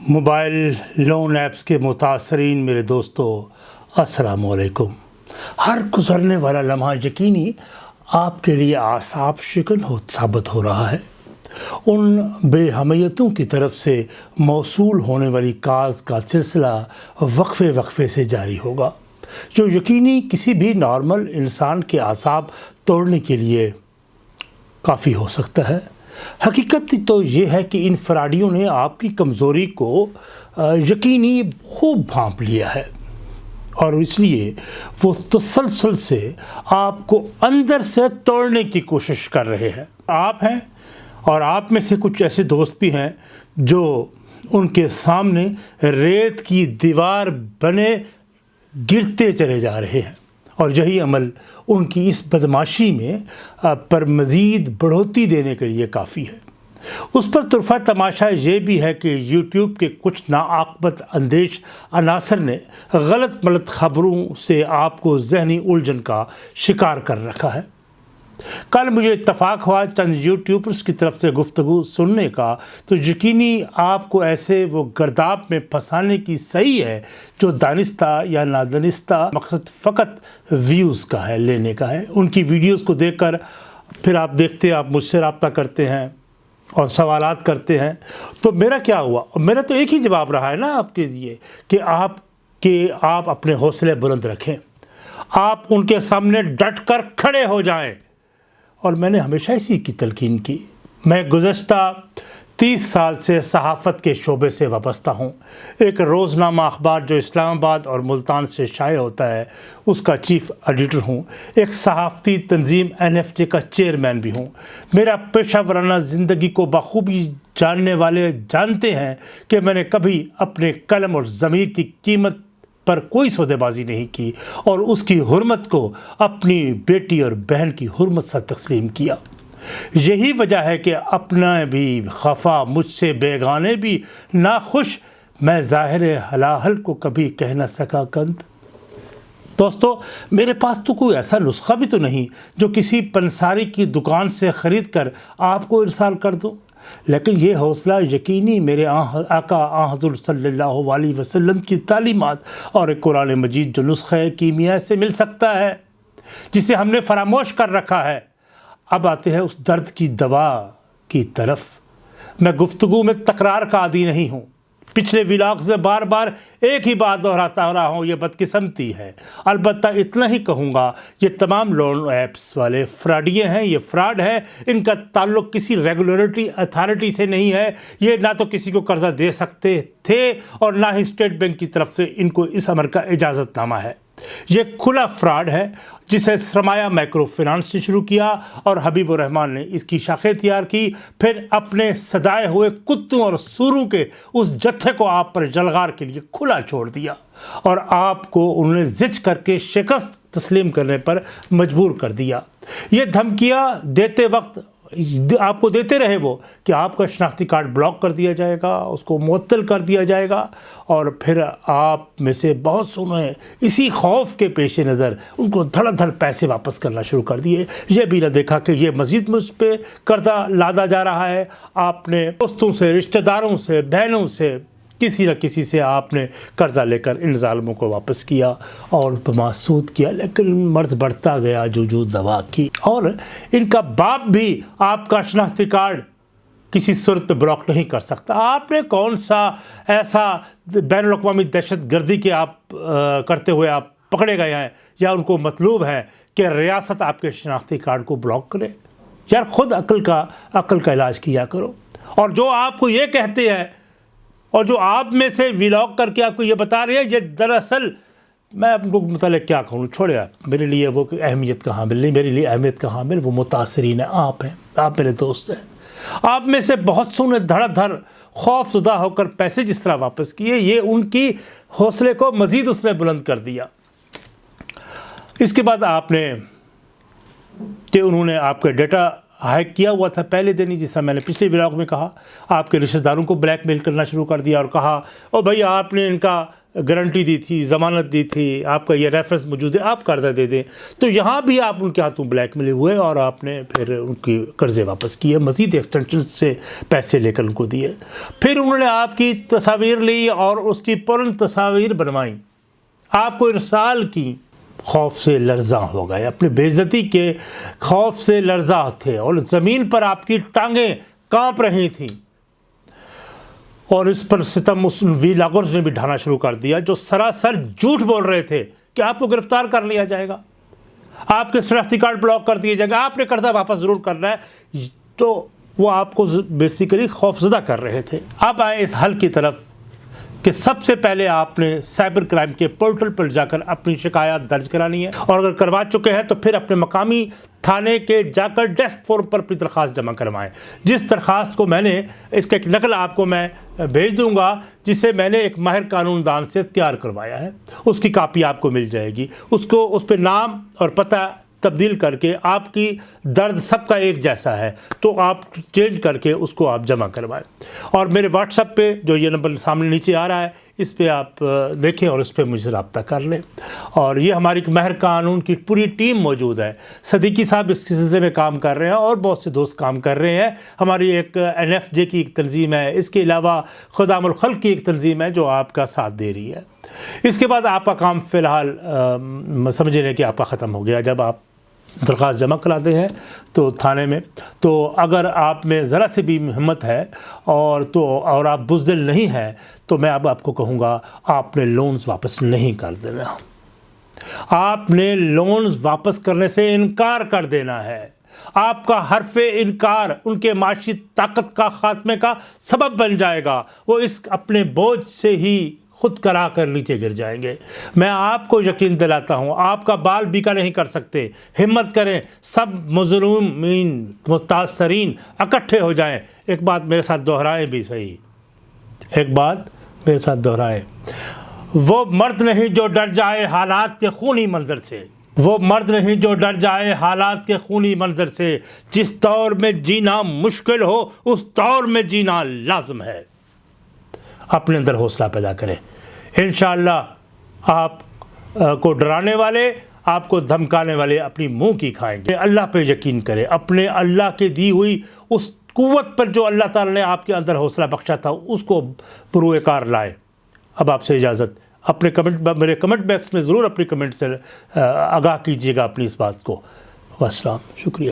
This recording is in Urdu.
موبائل لون ایپس کے متاثرین میرے دوستو، السلام علیکم۔ ہر گزرنے والا لمحہ یقینی آپ کے لیے آساب شکن ہو ثابت ہو رہا ہے۔ ان بے حمیتوں کی طرف سے موصول ہونے والی کاز کا سلسلہ وقفے وقفے سے جاری ہوگا، جو یقینی کسی بھی نارمل انسان کے اعصاب توڑنے کے لیے کافی ہو سکتا ہے۔ حقیقت تو یہ ہے کہ ان فراڈیوں نے آپ کی کمزوری کو یقینی خوب بھانپ لیا ہے۔ اور اس لیے وہ تسلسل سے آپ کو اندر سے توڑنے کی کوشش کر رہے ہیں۔ آپ ہیں اور آپ میں سے کچھ ایسے دوست بھی ہیں جو ان کے سامنے ریت کی دیوار بنے گرتے چلے جا رہے ہیں۔ اور یہی عمل ان کی اس بدماشی میں پر مزید بڑھوتی دینے کے لیے کافی ہے۔ اس پر طرفہ تماشا یہ بھی ہے کہ یوٹیوب کے کچھ ناعاقبت اندیش عناصر نے غلط ملت خبروں سے آپ کو ذہنی الجھن کا شکار کر رکھا ہے۔ کل مجھے اتفاق ہوا چند یوٹیوبرز کی طرف سے گفتگو سننے کا، تو یقینی آپ کو ایسے وہ گرداب میں پھنسانے کی صحیح ہے جو دانستہ یا نادنستہ مقصد فقط ویوز کا ہے، لینے کا ہے۔ ان کی ویڈیوز کو دیکھ کر پھر آپ دیکھتے ہیں آپ مجھ سے رابطہ کرتے ہیں اور سوالات کرتے ہیں۔ تو میرا کیا ہوا؟ میرا تو ایک ہی جواب رہا ہے نا آپ کے لیے کہ آپ کے آپ اپنے حوصلے بلند رکھیں۔ آپ ان کے سامنے ڈٹ کر کھڑے ہو جائیں۔ اور میں نے ہمیشہ اسی کی تلقین کی۔ میں گزشتہ تیس سال سے صحافت کے شعبے سے وابستہ ہوں۔ ایک روزنامہ اخبار جو اسلام آباد اور ملتان سے شائع ہوتا ہے، اس کا چیف ایڈیٹر ہوں۔ ایک صحافتی تنظیم این ایف جے کا چیئرمین بھی ہوں۔ میرا پیشہ ورانہ زندگی کو بخوبی جاننے والے جانتے ہیں کہ میں نے کبھی اپنے قلم اور ضمیر کی قیمت پر کوئی سودے بازی نہیں کی اور اس کی حرمت کو اپنی بیٹی اور بہن کی حرمت سے تسلیم کیا۔ یہی وجہ ہے کہ اپنا بھی خفا مجھ سے بیگانے بھی ناخوش میں ظاہر حلاحل کو کبھی کہہ نہ سکا کند۔ دوستو، میرے پاس تو کوئی ایسا نسخہ بھی تو نہیں جو کسی پنساری کی دکان سے خرید کر آپ کو ارسال کر دوں لیکن یہ حوصلہ یقینی میرے آقا آ حضور صلی اللہ علیہ وسلم کی تعلیمات اور ایک قرآن مجید جو نسخہ کیمیا سے مل سکتا ہے، جسے ہم نے فراموش کر رکھا ہے۔ اب آتے ہیں اس درد کی دوا کی طرف۔ میں گفتگو میں تکرار کا عادی نہیں ہوں۔ پچھلے ولاگز میں بار بار ایک ہی بات دہراتا رہا ہوں، یہ بدقسمتی ہے۔ البتہ اتنا ہی کہوں گا، یہ تمام لون ایپس والے فراڈیے ہیں، یہ فراڈ ہے۔ ان کا تعلق کسی ریگولیٹری اتھارٹی سے نہیں ہے۔ یہ نہ تو کسی کو قرضہ دے سکتے تھے اور نہ ہی اسٹیٹ بینک کی طرف سے ان کو اس عمر کا اجازت نامہ ہے۔ یہ کھلا فراڈ ہے جسے سرمایہ مائکرو فنانس نے شروع کیا اور حبیب الرحمان نے اس کی شاخیں تیار کی، پھر اپنے سجائے ہوئے کتوں اور سوروں کے اس جتھے کو آپ پر جلغار کے لیے کھلا چھوڑ دیا اور آپ کو انہوں نے زچ کر کے شکست تسلیم کرنے پر مجبور کر دیا۔ یہ دھمکیاں دیتے وقت آپ کو دیتے رہے وہ کہ آپ کا شناختی کارڈ بلاک کر دیا جائے گا، اس کو معطل کر دیا جائے گا، اور پھر آپ میں سے بہت سنے اسی خوف کے پیش نظر ان کو دھڑ دھڑ پیسے واپس کرنا شروع کر دیے۔ یہ بھی نہ دیکھا کہ یہ مزید مجھ پہ قرضہ لادا جا رہا ہے۔ آپ نے دوستوں سے، رشتہ داروں سے، بہنوں سے کسی نہ کسی سے آپ نے قرضہ لے کر ان ظالموں کو واپس کیا اور بماسود کیا، لیکن مرض بڑھتا گیا جو جو دوا کی۔ اور ان کا باپ بھی آپ کا شناختی کارڈ کسی صورت پہ بلاک نہیں کر سکتا۔ آپ نے کون سا ایسا بین الاقوامی دہشت گردی کے آپ کرتے ہوئے آپ پکڑے گئے ہیں یا ان کو مطلوب ہے کہ ریاست آپ کے شناختی کارڈ کو بلاک کرے؟ یار خود عقل کا عقل کا علاج کیا کرو۔ اور جو آپ کو یہ کہتے ہیں اور جو آپ میں سے ولاگ کر کے آپ کو یہ بتا رہے ہیں، یہ دراصل میں آپ کو متعلق کیا کہوں؟ چھوڑے آپ میرے لیے وہ اہمیت کا حامل نہیں، میرے لیے اہمیت کا حامل وہ متاثرین ہیں آپ ہیں، آپ میرے دوست ہیں۔ آپ میں سے بہت سو نے دھڑ دھڑ خوف زدہ ہو کر پیسے جس طرح واپس کیے، یہ ان کی حوصلے کو مزید اس نے بلند کر دیا۔ اس کے بعد آپ نے کہ انہوں نے آپ کا ڈیٹا ہائیک کیا ہوا تھا پہلے دن ہی جیسا میں نے پچھلے ولاگ میں کہا، آپ کے رشتہ داروں کو بلیک میل کرنا شروع کر دیا اور کہا، او بھائی، آپ نے ان کا گارنٹی دی تھی، ضمانت دی تھی، آپ کا یہ ریفرنس موجود ہے، آپ قرضہ دے دیں۔ تو یہاں بھی آپ ان کے ہاتھوں بلیک ملے ہوئے اور آپ نے پھر ان کی قرضے واپس کیے، مزید ایکسٹینشن سے پیسے لے کر ان کو دیے۔ پھر انہوں نے آپ کی تصاویر لی اور اس کی پرن تصاویر بنوائیں۔ آپ کو ارسال کی۔ خوف سے لرزاں ہو گئے۔ اپنی بےزتی کے خوف سے لرزاں تھے اور زمین پر آپ کی ٹانگیں کانپ رہی تھیں۔ اور اس پر ستم اس وی لاگرز نے بھی ڈھانا شروع کر دیا جو سراسر جھوٹ بول رہے تھے کہ آپ کو گرفتار کر لیا جائے گا۔ آپ کے شناختی کارڈ بلاک کر دیا جائے گا آپ نے قرضہ واپس ضرور کرنا ہے۔ تو وہ آپ کو بیسیکلی خوف زدہ کر رہے تھے۔ اب آئے اس حل کی طرف۔ کہ سب سے پہلے آپ نے سائبر کرائم کے پورٹل پر جا کر اپنی شکایات درج کرانی ہے اور اگر کروا چکے ہیں تو پھر اپنے مقامی تھانے کے جا کر ڈیسک فورم پر اپنی درخواست جمع کروائیں۔ جس درخواست کو میں نے، اس کا ایک نقل آپ کو میں بھیج دوں گا، جسے میں نے ایک ماہر قانون دان سے تیار کروایا ہے۔ اس کی کاپی آپ کو مل جائے گی۔ اس کو، اس پہ نام اور پتہ تبدیل کر کے آپ کی درد سب کا ایک جیسا ہے، تو آپ چینج کر کے اس کو آپ جمع کروائیں۔ اور میرے واٹس اپ پہ جو یہ نمبر سامنے نیچے آ رہا ہے اس پہ آپ دیکھیں اور اس پہ مجھ سے رابطہ کر لیں۔ اور یہ ہماری مہر قانون کی پوری ٹیم موجود ہے۔ صدیقی صاحب اس سلسلے میں کام کر رہے ہیں اور بہت سے دوست کام کر رہے ہیں۔ ہماری ایک این ایف جے کی ایک تنظیم ہے۔ اس کے علاوہ خدام الخلق کی ایک تنظیم ہے جو آپ کا ساتھ دے رہی ہے۔ اس کے بعد آپ کا کام فی الحال سمجھ لیں کہ آپ کا ختم ہو گیا۔ جب آپ درخواست جمع کراتے ہیں تو تھانے میں۔ تو اگر آپ میں ذرا سے بھی ہمت ہے اور تو اور آپ بزدل نہیں ہیں، تو میں اب آپ کو کہوں گا، آپ نے لونز واپس نہیں کر دینا۔ آپ نے لونز واپس کرنے سے انکار کر دینا ہے۔ آپ کا حرف انکار ان کے معاشی طاقت کا خاتمے کا سبب بن جائے گا۔ وہ اس اپنے بوجھ سے ہی خود کرا کر نیچے گر جائیں گے۔ میں آپ کو یقین دلاتا ہوں، آپ کا بال بیکا نہیں کر سکتے۔ ہمت کریں، سب مظلومین، متاثرین اکٹھے ہو جائیں۔ ایک بات میرے ساتھ دہرائیں بھی صحیح۔ ایک بات میرے ساتھ دہرائیں۔ وہ مرد نہیں جو ڈر جائے حالات کے خونی منظر سے۔ وہ مرد نہیں جو ڈر جائے حالات کے خونی منظر سے۔ جس دور میں جینا مشکل ہو، اس دور میں جینا لازم ہے۔ اپنے اندر حوصلہ پیدا کریں۔ انشاءاللہ آپ کو ڈرانے والے، آپ کو دھمکانے والے اپنی منہ کی کھائیں گے۔ اللہ پہ یقین کریں۔ اپنے اللہ کے دی ہوئی اس قوت پر جو اللہ تعالی نے آپ کے اندر حوصلہ بخشا تھا، اس کو پروئے کار لائے اب آپ سے اجازت۔ اپنے کمنٹ، میرے کمنٹ بیکس میں ضرور اپنی کمنٹ سے آگاہ کیجیے گا اپنی اس بات کو۔ السلام شکریہ۔